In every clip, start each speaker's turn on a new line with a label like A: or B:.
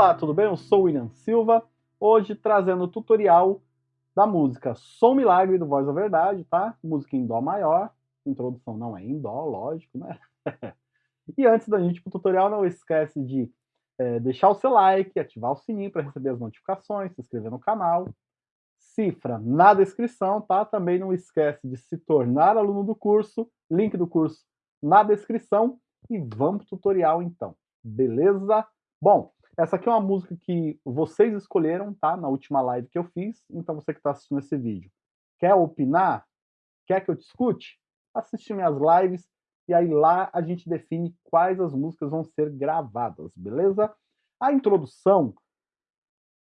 A: Olá, tudo bem? Eu sou o William Silva, hoje trazendo o tutorial da música Som Milagre do Voz da Verdade, tá? Música em Dó maior, introdução não é em Dó, lógico, né? e antes da gente ir pro tutorial, não esquece de é, deixar o seu like, ativar o sininho para receber as notificações, se inscrever no canal, cifra na descrição, tá? Também não esquece de se tornar aluno do curso, link do curso na descrição, e vamos pro tutorial então, beleza? Bom, essa aqui é uma música que vocês escolheram, tá? Na última live que eu fiz. Então você que está assistindo esse vídeo, quer opinar? Quer que eu te escute? Assiste minhas lives e aí lá a gente define quais as músicas vão ser gravadas, beleza? A introdução,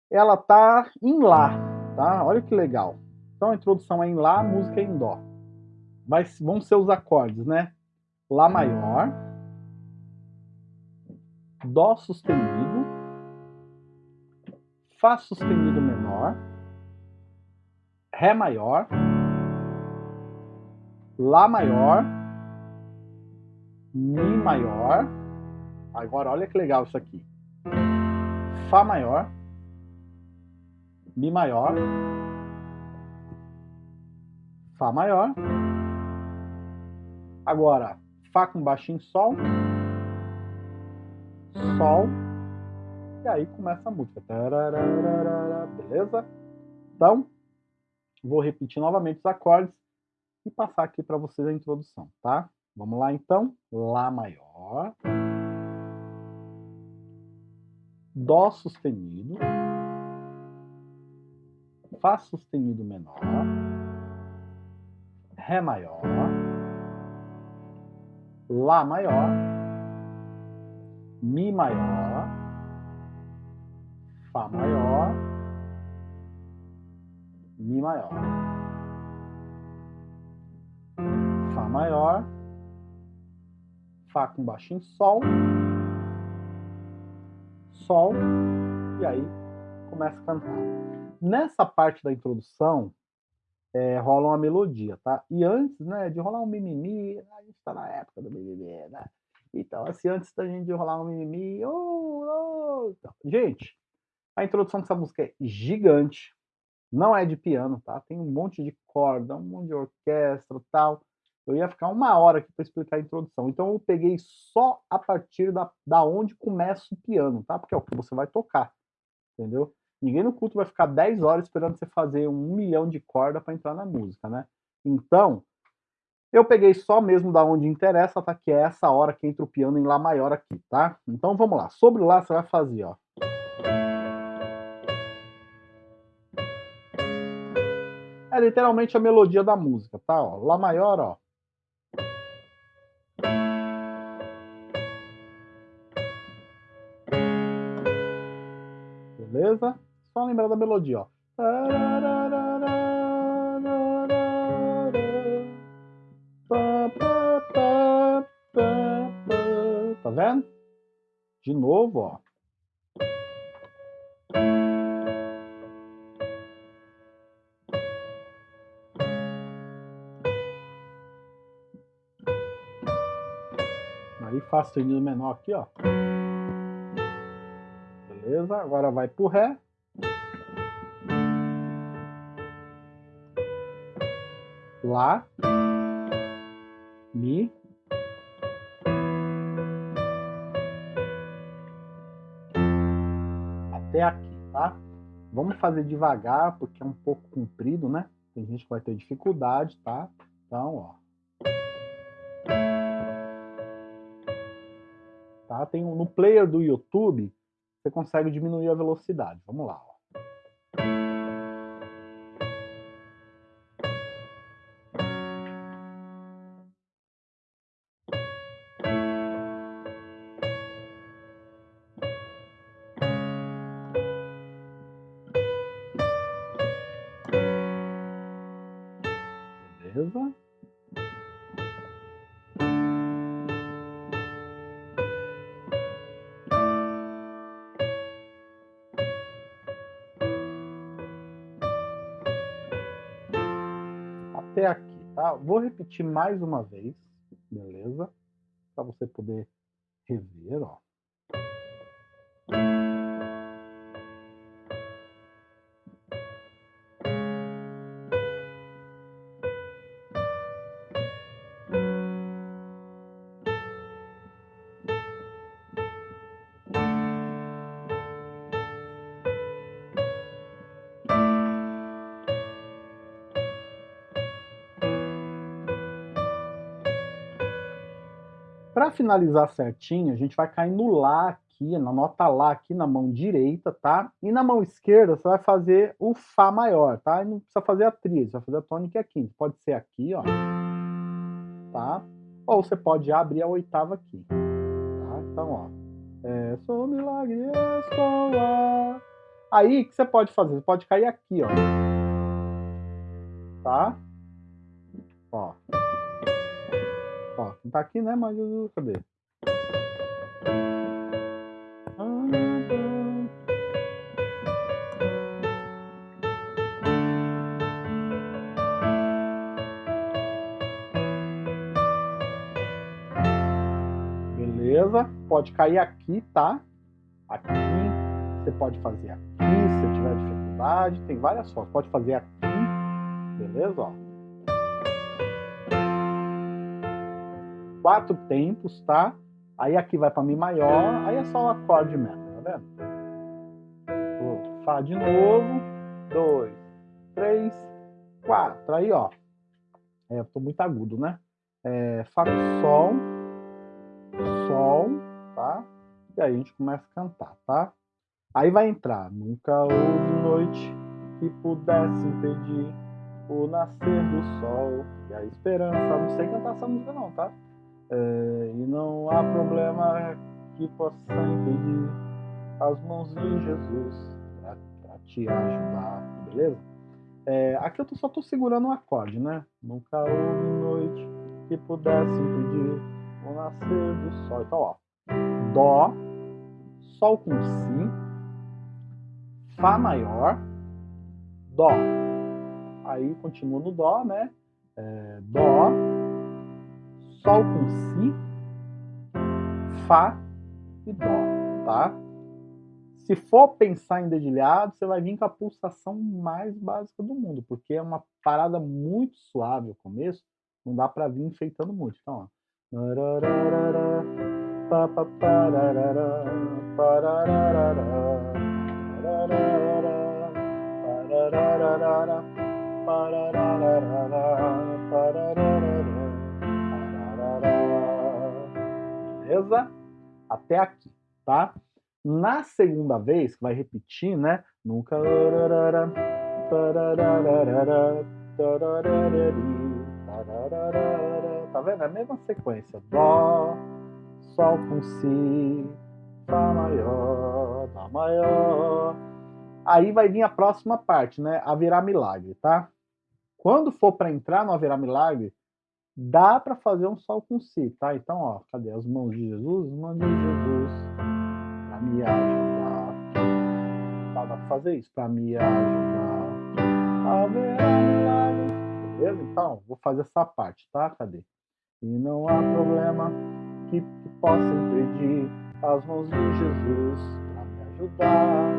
A: ela tá em Lá, tá? Olha que legal. Então a introdução é em Lá, a música é em Dó. Mas vão ser os acordes, né? Lá maior, Dó sustenido, Fá sustenido menor, Ré maior, Lá maior, Mi maior, agora olha que legal isso aqui, Fá maior, Mi maior, Fá maior, agora Fá com baixinho Sol, Sol, e aí começa a música. Beleza? Então, vou repetir novamente os acordes e passar aqui para vocês a introdução, tá? Vamos lá então. Lá maior. Dó sustenido. Fá sustenido menor. Ré maior. Lá maior. Mi maior. Fá maior, Mi maior, Fá maior, Fá com baixinho Sol, Sol, e aí começa a cantar. Nessa parte da introdução, é, rola uma melodia, tá? E antes, né, de rolar um mimimi, a gente tá na época do mimimi, né? Então, assim, antes da gente rolar um mimimi, oh, oh, então, gente, a introdução dessa música é gigante, não é de piano, tá? Tem um monte de corda, um monte de orquestra tal. Eu ia ficar uma hora aqui para explicar a introdução. Então eu peguei só a partir da, da onde começa o piano, tá? Porque é o que você vai tocar, entendeu? Ninguém no culto vai ficar 10 horas esperando você fazer um milhão de corda para entrar na música, né? Então, eu peguei só mesmo da onde interessa, tá? Que é essa hora que entra o piano em Lá maior aqui, tá? Então vamos lá. Sobre Lá você vai fazer, ó. É literalmente a melodia da música, tá? Ó, Lá maior, ó. Beleza? Só lembrar da melodia, ó. Tá vendo? De novo, ó. Fá sustenido menor aqui, ó. Beleza? Agora vai pro Ré. Lá. Mi. Até aqui, tá? Vamos fazer devagar, porque é um pouco comprido, né? Tem gente que vai ter dificuldade, tá? Então, ó. Tá? Tem um, no player do YouTube, você consegue diminuir a velocidade. Vamos lá. Tá? Vou repetir mais uma vez, beleza? Para você poder rever, ó. Para finalizar certinho, a gente vai cair no Lá aqui, na nota Lá aqui na mão direita, tá? E na mão esquerda você vai fazer o Fá maior, tá? E não precisa fazer a tríade, vai fazer a tônica aqui. Pode ser aqui, ó. Tá? Ou você pode abrir a oitava aqui. Tá? Então, ó. É, sou milagre, estou lá. Aí, o que você pode fazer? Você pode cair aqui, ó. Tá? Ó. Não tá aqui, né? Mas cadê? Beleza? Pode cair aqui, tá? Aqui. Você pode fazer aqui, se tiver dificuldade. Tem várias formas. Pode fazer aqui. Beleza? Ó. quatro tempos, tá? Aí aqui vai para Mi maior, aí é só o acorde mesmo, tá vendo? Fá de novo, dois, três, quatro. Aí, ó, é, eu tô muito agudo, né? É, Fá com Sol, Sol, tá? E aí a gente começa a cantar, tá? Aí vai entrar, nunca houve noite que pudesse impedir o nascer do sol e a esperança. Não sei cantar essa música não, tá? É, e não há problema que possa impedir as mãos de Jesus para te ajudar, beleza? É, aqui eu tô, só estou segurando um acorde, né? Nunca houve noite que pudesse impedir o nascer do sol. Então, ó, Dó, Sol com Si, Fá maior, Dó. Aí continua no Dó, né? É, dó, Sol com Si, Fá e Dó, tá? Se for pensar em dedilhado, você vai vir com a pulsação mais básica do mundo, porque é uma parada muito suave o começo, não dá para vir enfeitando muito. Então, ó. Beleza? Até aqui, tá? Na segunda vez, que vai repetir, né? Nunca... Tá vendo? É a mesma sequência. Dó, Sol com Si, Fá maior, Dó maior. Aí vai vir a próxima parte, né? Haverá milagre, tá? Quando for para entrar no Haverá milagre, dá para fazer um sol com si, tá? Então, ó, cadê as mãos de Jesus? As mãos de Jesus para me ajudar. Tá, dá para fazer isso, para me ajudar. Beleza? Então, vou fazer essa parte, tá? Cadê? E não há problema que, que possa impedir as mãos de Jesus para me ajudar.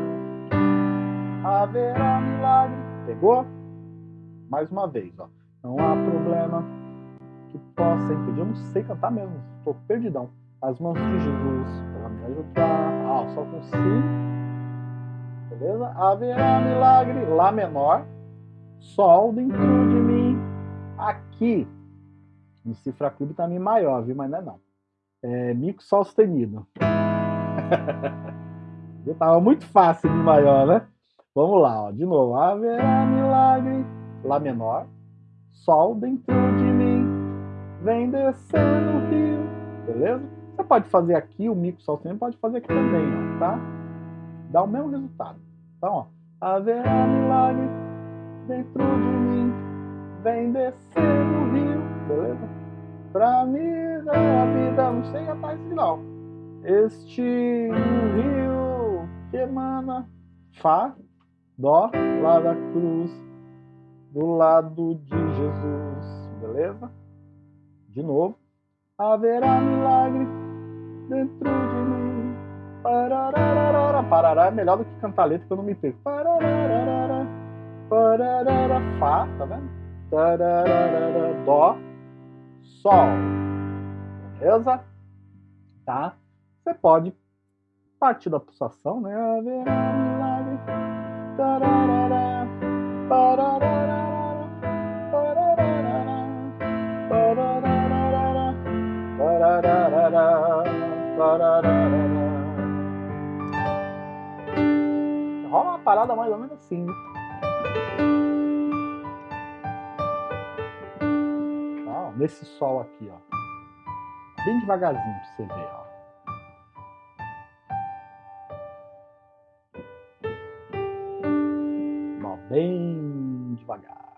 A: Haverá milagre. Pegou? Mais uma vez, ó. Não há problema que possa impedir. Eu não sei cantar mesmo, estou perdidão. As mãos de Jesus para me ajudar. Ah, só com Si. Beleza? Haverá milagre. Lá menor. Sol dentro de mim. Aqui. No cifra clube tá Mi maior, viu? Mas não é não. É Mi com Sol sustenido. Eu tava muito fácil Mi maior, né? Vamos lá, ó. De novo. Haverá milagre. Lá menor. Sol dentro de vem descendo o rio, beleza? Você pode fazer aqui o mico soltando, pode fazer aqui também, ó, tá? Dá o mesmo resultado. Então, ó, haverá milagre dentro de mim, vem descendo o rio, beleza? Pra mim dar a vida, não sei cantar esse não. Este rio que emana Fá, Dó, lá da cruz, do lado de Jesus, beleza? De novo. Haverá milagre dentro de mim. Pararara. Parará é melhor do que cantar letra que eu não me perco. Pararara. Pararara. Fá, tá vendo? Tararara. Dó. Sol. Beleza? Tá? Você pode partir da pulsação, né? Haverá milagre. Tararara. Pararara. Parada mais ou menos assim. Tá, nesse sol aqui, ó. Bem devagarzinho pra você ver, ó. bem devagar.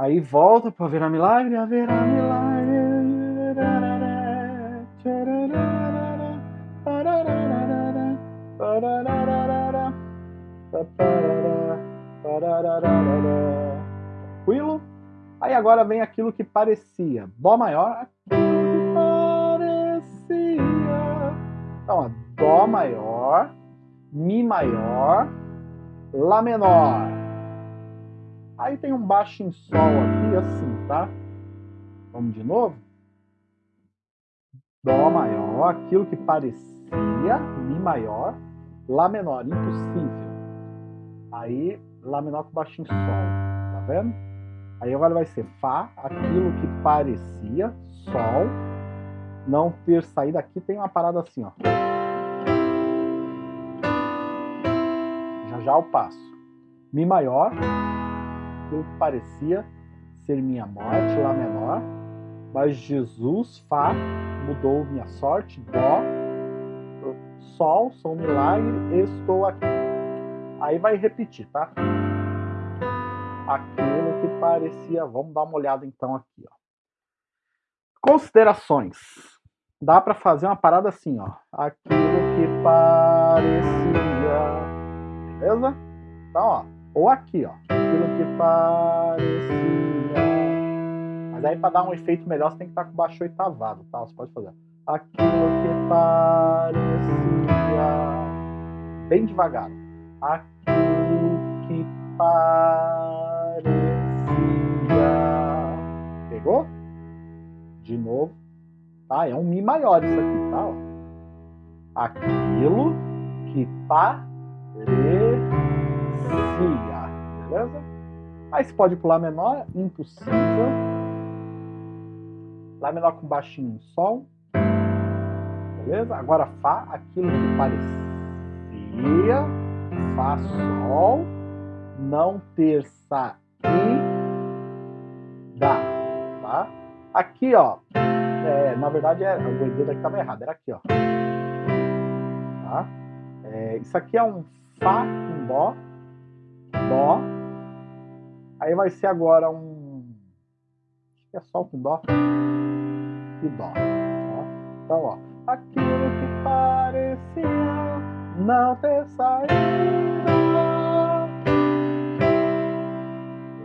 A: Aí volta para ver a milagre, a ver a milagre. Tranquilo? Aí agora vem aquilo que parecia. Dó maior, parecia. Então, ó, Dó maior, Mi maior, Lá menor. Aí tem um baixo em Sol aqui, assim, tá? Vamos de novo? Dó maior, aquilo que parecia, Mi maior, Lá menor, impossível. Aí, Lá menor com baixo em Sol, tá vendo? Aí agora vai ser Fá, aquilo que parecia, Sol, não ter saído aqui, tem uma parada assim, ó. Já já o passo. Mi maior, aquilo que parecia ser minha morte, Lá menor, mas Jesus, Fá, mudou minha sorte, Dó, Sol, sou milagre, estou aqui. Aí vai repetir, tá? aquilo que parecia. Vamos dar uma olhada então aqui, ó. Considerações. Dá para fazer uma parada assim, ó. Aquilo que parecia. Beleza? Então, ó. Ou aqui, ó. Aquilo que parecia. Mas aí para dar um efeito melhor, você tem que estar tá com baixo oitavado, tá? Você pode fazer. Aquilo que parecia. Bem devagar. Aquilo que parecia Pegou? De novo. Tá? É um Mi maior isso aqui, tá? Aquilo que parecia. Beleza? Aí você pode pular menor, impossível. Lá menor com baixinho, Sol. Beleza? Agora Fá, aquilo que parecia. Fá, Sol. Não ter Sa e Dá tá? Aqui, ó, é, na verdade, é, o dedo aqui estava errado, era aqui, ó. Tá? É, isso aqui é um Fá com Dó, Dó. Aí vai ser agora um... Acho que é Sol com Dó e Dó. Tá? Então, ó, aquilo que parecia não ter saído.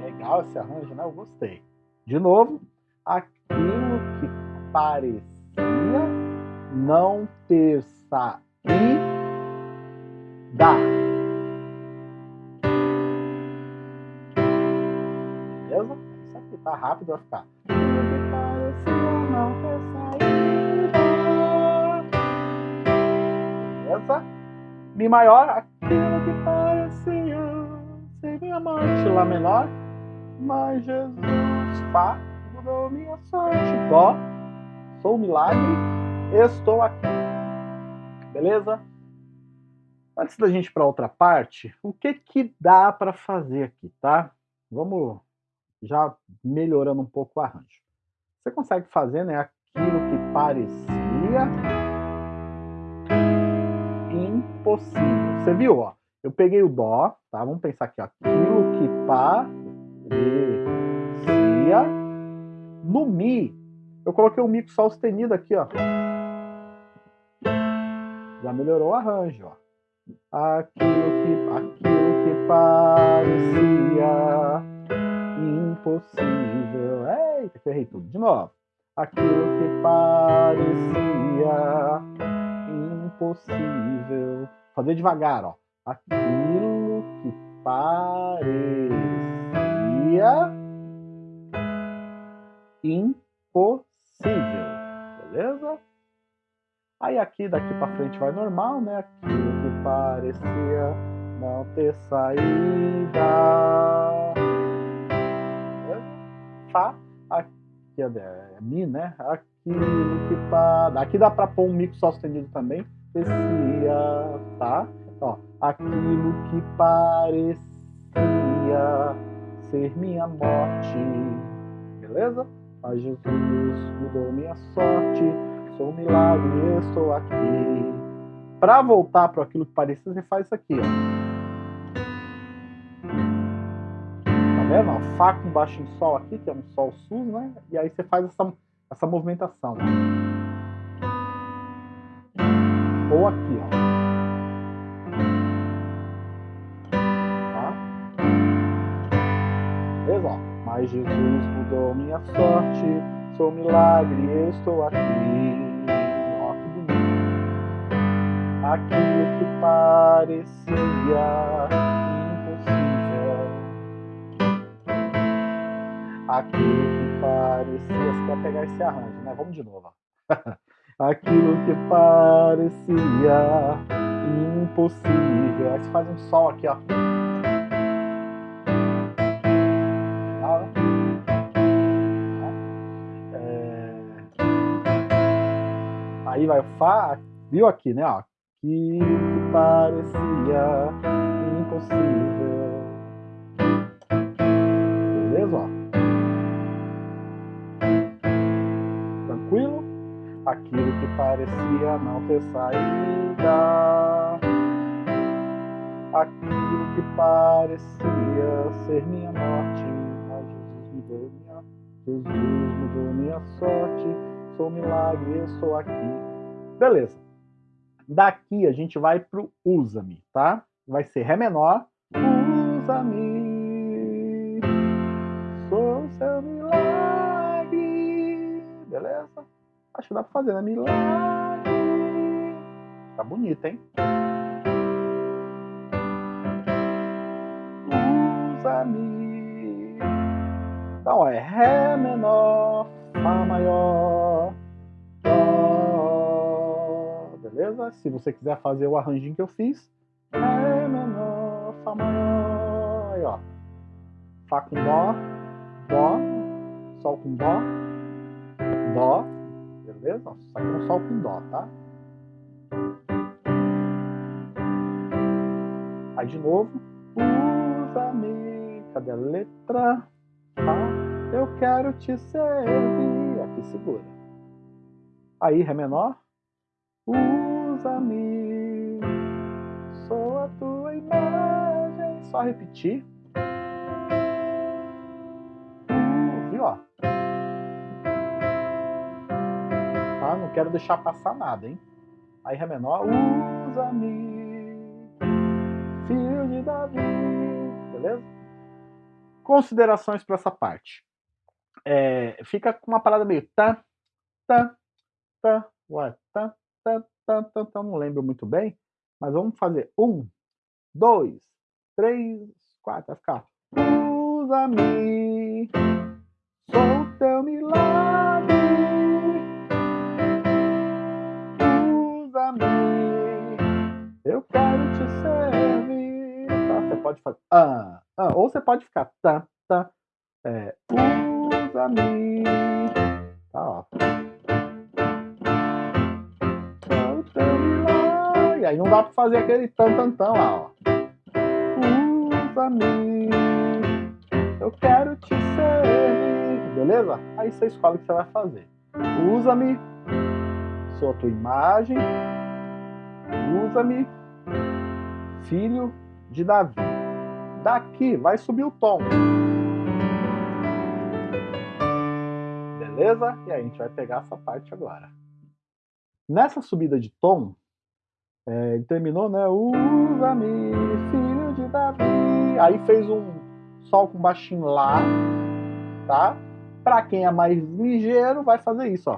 A: Legal esse arranjo, né? Eu gostei. De novo, aquilo que parecia não ter saída. Tá rápido, vai ficar. Beleza? Mi maior, aquilo que parecia ser minha amante. Lá menor, mas Jesus Fá, mudou minha sorte. Dó, sou um milagre, estou aqui. Beleza? Antes da gente ir para outra parte, o que que dá para fazer aqui, tá? Vamos já melhorando um pouco o arranjo. Você consegue fazer, né, aquilo que parecia impossível. Você viu, ó? Eu peguei o dó, tá? Vamos pensar aqui, ó. Aquilo que parecia no Mi, eu coloquei o Mi com Sol sustenido aqui, ó. Já melhorou o arranjo, ó. Aquilo que, aquilo que parecia impossível. Eita, que eu errei tudo. De novo. Aquilo que parecia impossível. Fazer devagar, ó. Aquilo que parecia impossível, beleza? Aí aqui, daqui para frente vai normal, né? Aquilo que parecia não ter saída. Fá, aqui é, Mi, né? Aquilo que para. Aqui dá para pôr um mico sustenido também. Parecia, tá? Ó, aquilo que parecia ser minha morte. Beleza? Mas Jesus mudou minha sorte. Sou um milagre e estou aqui. Para voltar para aquilo que parecia, você faz isso aqui, ó. Vendo? Ó, Fá com baixo em Sol aqui, que é um Sol sus, né? E aí você faz essa, essa movimentação. Ou aqui, ó. Tá? Beleza? Ó. Mas Jesus mudou minha sorte, sou um milagre, eu estou aqui. Ó, que bonito. Aquilo que parecia aquilo que parecia. Você quer pegar esse arranjo, né? Vamos de novo. aquilo que parecia impossível. Aí você faz um sol aqui, ó. É... Aí vai o Fá, viu aqui, né? Ó. Aquilo que parecia impossível. Aquilo que parecia não ter saída, aquilo que parecia ser minha morte, mas Jesus mudou minha, Jesus mudou minha sorte, sou milagre, estou aqui. Beleza. Daqui a gente vai pro usa-me, tá? Vai ser Ré menor, usa-me, sou seu milagre, beleza? Acho que dá pra fazer, né? Milagre. Tá bonito, hein? Usa-me. Então é Ré menor, Fá maior, Dó. Beleza? Se você quiser fazer o arranjinho que eu fiz, Ré menor, Fá maior. Aí, ó. Fá com Dó, Dó, Sol com Dó, Dó, beleza? Só que um sol com dó, tá? Aí de novo, usa-me, cadê a letra? Tá? Eu quero te servir, aqui segura. Aí, Ré menor, usa-me, sou a tua imagem, só repetir. Quero deixar passar nada, hein? Aí Ré menor, usa-me, filho de Davi, beleza? Considerações para essa parte. É, fica com uma parada meio tá, tá, tá, ué, tá, tá, tá, tá, tá, não lembro muito bem, mas vamos fazer um, dois, três, quatro, vai ficar usa-me, sou teu milagre. Quero te servir. Tá? Você pode fazer ah, ah, ou você pode ficar tá, tá. É, usa-me. Tá, ó. E aí não dá pra fazer aquele tan tan tan lá, ó. Usa-me. Eu quero te servir. Beleza? Aí você escolhe o que você vai fazer. Usa-me. Sou a tua imagem usa-me, filho de Davi. Daqui vai subir o tom. Beleza? E aí a gente vai pegar essa parte agora. Nessa subida de tom, é, ele terminou, né? Usa-me, filho de Davi. Aí fez um sol com baixinho lá, tá? Para quem é mais ligeiro, vai fazer isso, ó.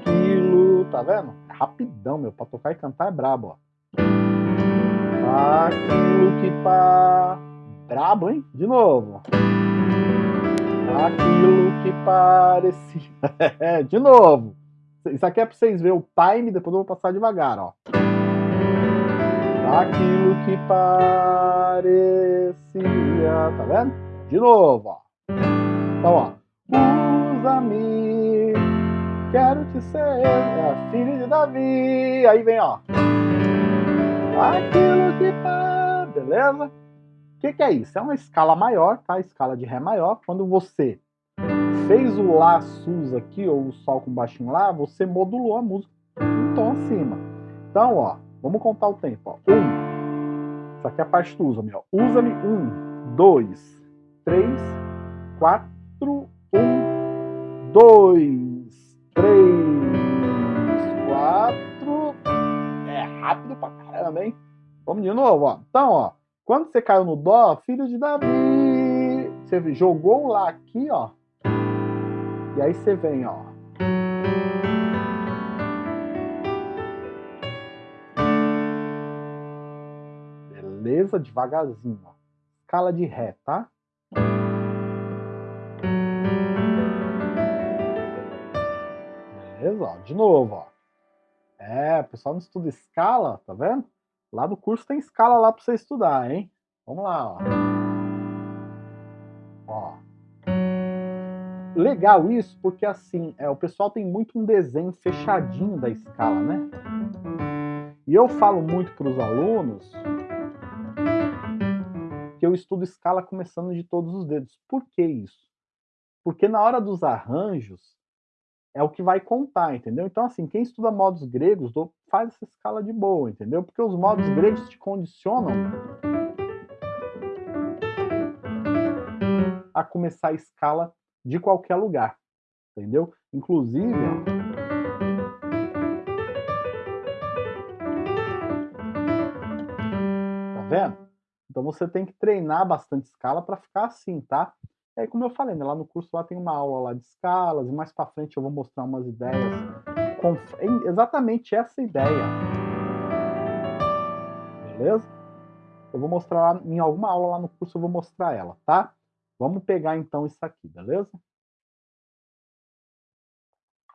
A: Aquilo, tá vendo? Rapidão, meu. Pra tocar e cantar é brabo, ó. Aquilo que pá. Brabo, hein? De novo. Aquilo que parecia. de novo. Isso aqui é pra vocês verem o time, depois eu vou passar devagar, ó. Aquilo que parecia. Tá vendo? De novo, ó. Então, ó. Usa-me, quero te ser, é, filho de Davi. Aí vem, ó. Aquilo que tá, beleza? O que, que é isso? É uma escala maior, tá? Escala de Ré maior. Quando você fez o Lá sus aqui, ou o Sol com baixinho Lá, você modulou a música um tom acima. Então, ó, vamos contar o tempo. Ó. Um, isso aqui é a parte do usa-me. Usa-me. Um, dois, três, quatro, um, dois, três, quatro. É rápido pra caramba, hein? Vamos de novo, ó. Então, ó, quando você caiu no Dó, filho de Davi, você jogou lá aqui, ó, e aí você vem, ó. Beleza? Devagarzinho, ó. Escala de Ré, tá? Ó, de novo, ó. É, o pessoal não estuda escala, tá vendo? Lá do curso tem escala lá para você estudar, hein? Vamos lá, ó. legal isso porque assim, é, o pessoal tem muito um desenho fechadinho da escala, né? E eu falo muito para os alunos que eu estudo escala começando de todos os dedos. Por que isso? Porque na hora dos arranjos é o que vai contar, entendeu? Então, assim, quem estuda modos gregos faz essa escala de boa, entendeu? Porque os modos gregos te condicionam a começar a escala de qualquer lugar, entendeu? Inclusive, tá vendo? Então você tem que treinar bastante escala para ficar assim, tá? Aí, como eu falei, né, lá no curso lá tem uma aula lá de escalas, e mais para frente eu vou mostrar umas ideias com exatamente essa ideia. Beleza? Eu vou mostrar lá, em alguma aula lá no curso, eu vou mostrar ela, tá? Vamos pegar então isso aqui, beleza?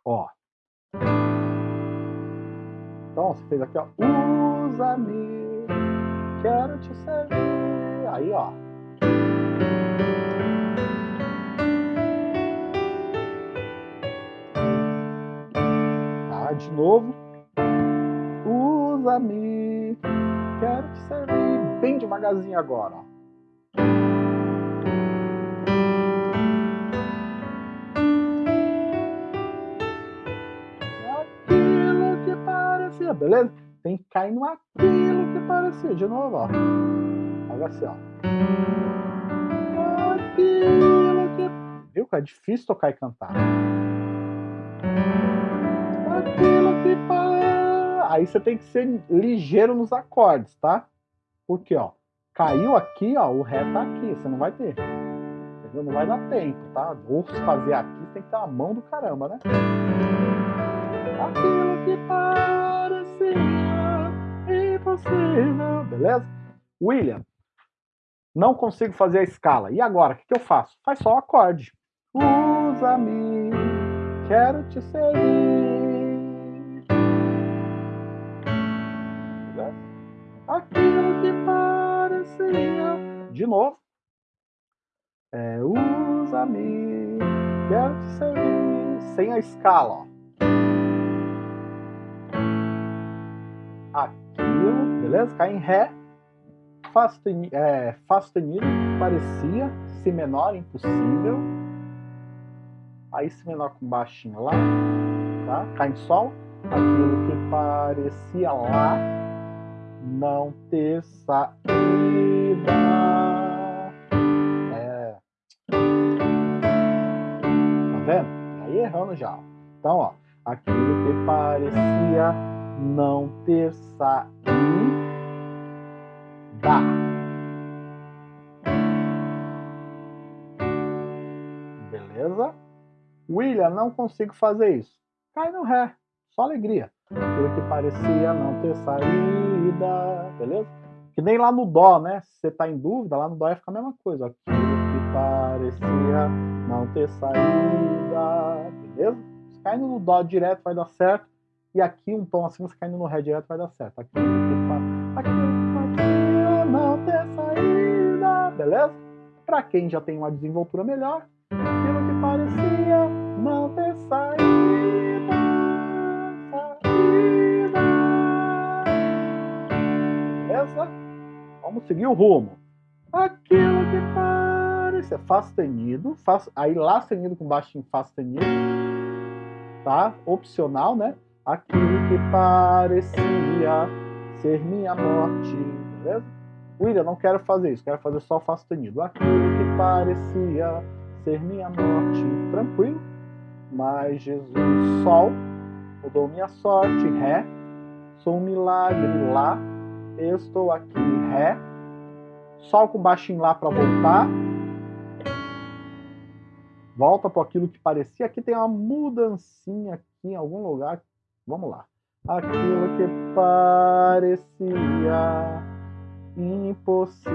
A: Ó. Então, você fez aqui, ó. Usa-me, quero te servir. Aí, ó. De novo. Usa-me, quero te servir. Bem devagarzinho agora, ó. beleza? Tem que cair no aquilo que parecia. De novo, ó. Olha assim, ó. Aquilo que... Viu que é difícil tocar e cantar. Aí você tem que ser ligeiro nos acordes, tá? Porque, ó, caiu aqui, ó, o Ré tá aqui. Você não vai ter. Entendeu? Não vai dar tempo, tá? Ou fazer aqui, tem que ter uma mão do caramba, né? Aquilo que impossível, beleza? William, não consigo fazer a escala. E agora, o que, que eu faço? Faz só o acorde. Usa-me, quero te servir. Aquilo que parecia. De novo. É, usa-me, quero te servir. Sem a escala, aquilo, beleza? Cai em Ré, Fá sustenido, é, parecia, Si menor, impossível, aí Si menor com baixinho lá, tá? Cai em Sol, aquilo que parecia lá, não ter saída. É. Tá vendo? Aí errando já. Então, ó, aquilo que parecia não ter saída. Beleza? William, não consigo fazer isso. Cai no Ré, só alegria. Aquilo que parecia não ter saída, beleza? Que nem lá no Dó, né? Se você tá em dúvida, lá no Dó ia ficar a mesma coisa. Aquilo que parecia não ter saída, beleza? Se caindo no Dó direto vai dar certo. E aqui um tom assim, você caindo no Ré direto vai dar certo. Aqui, aqui, aqui não ter saída, beleza? Para quem já tem uma desenvoltura melhor, aquilo parecia não ter saída. Vamos seguir o rumo. Aquilo que parecia Fá sustenido, Fá, aí Lá sustenido com baixo em Fá sustenido, tá? Opcional, né? Aquilo que parecia ser minha morte, beleza? William, não quero fazer isso, quero fazer só Fá sustenido. Aquilo que parecia ser minha morte, tranquilo. Mas Jesus, Sol, mudou minha sorte, Ré. Sou um milagre, Lá. Estou aqui, Ré. Sol com baixinho Lá para voltar. Volta para aquilo que parecia. Aqui tem uma mudancinha aqui em algum lugar. Vamos lá. Aquilo que parecia impossível.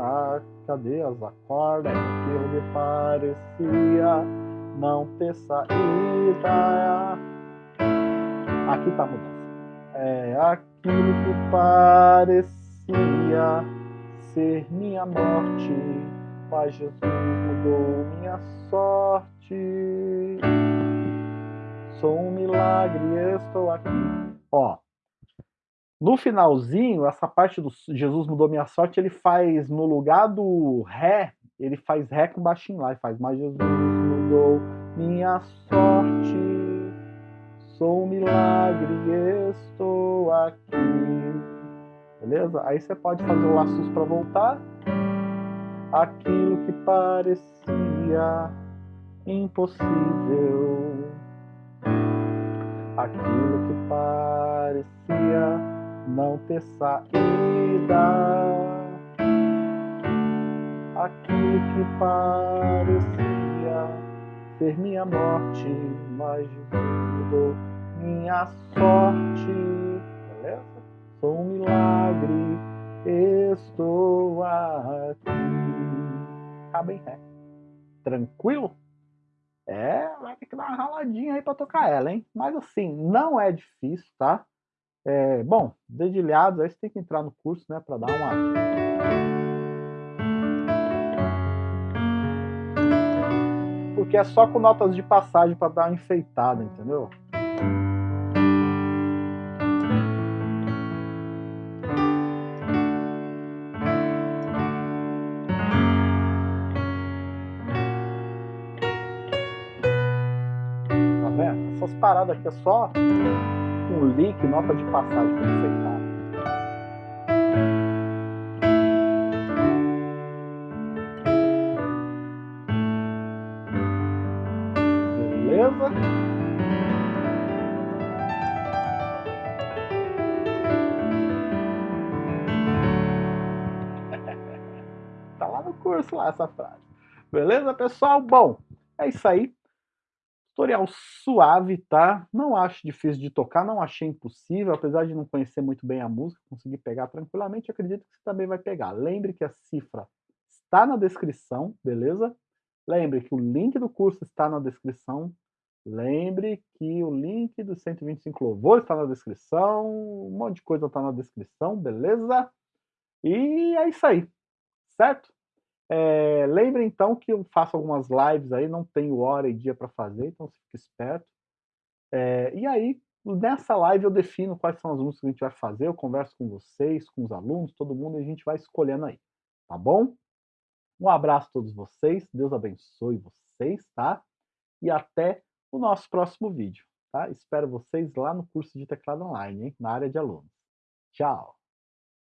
A: Ah, cadê as acordas? Aquilo que parecia não ter saída. Aqui tá a mudança. É aquilo que parecia ser minha morte, mas Jesus mudou minha sorte. Sou um milagre, estou aqui. Ó, no finalzinho, essa parte do Jesus mudou minha sorte, ele faz no lugar do Ré, ele faz Ré com baixinho lá, e faz, mas Jesus mudou minha sorte. Sou um milagre, estou aqui. Beleza? Aí você pode fazer o laços para voltar. Aquilo que parecia impossível. Aquilo que parecia não ter saída. Aquilo que parecia ser minha morte, mas Jesus mudou minha sorte. Beleza? Sou um milagre, estou aqui. Acaba em ré. Tranquilo? É, vai ter que dar uma raladinha aí para tocar ela, hein? Mas assim, não é difícil, tá? É, bom, dedilhados, aí você tem que entrar no curso, né, para dar uma... Porque é só com notas de passagem para dar uma enfeitada, entendeu? Essas paradas aqui é só um link, nota de passagem para enfeitar. Beleza? tá lá no curso lá essa frase. Beleza, pessoal? Bom, é isso aí. Tutorial suave, tá? Não acho difícil de tocar, não achei impossível, apesar de não conhecer muito bem a música, conseguir pegar tranquilamente, acredito que você também vai pegar. Lembre que a cifra está na descrição, beleza? Lembre que o link do curso está na descrição. Lembre que o link dos 125 louvores está na descrição, um monte de coisa está na descrição, beleza? E é isso aí, certo? É, lembre então que eu faço algumas lives aí, não tenho hora e dia para fazer, então fique esperto. É, e aí, nessa live eu defino quais são as músicas que a gente vai fazer, eu converso com vocês, com os alunos, todo mundo, e a gente vai escolhendo aí, tá bom? Um abraço a todos vocês, Deus abençoe vocês, tá? E até o nosso próximo vídeo, tá? Espero vocês lá no curso de teclado online, hein? na área de alunos. Tchau!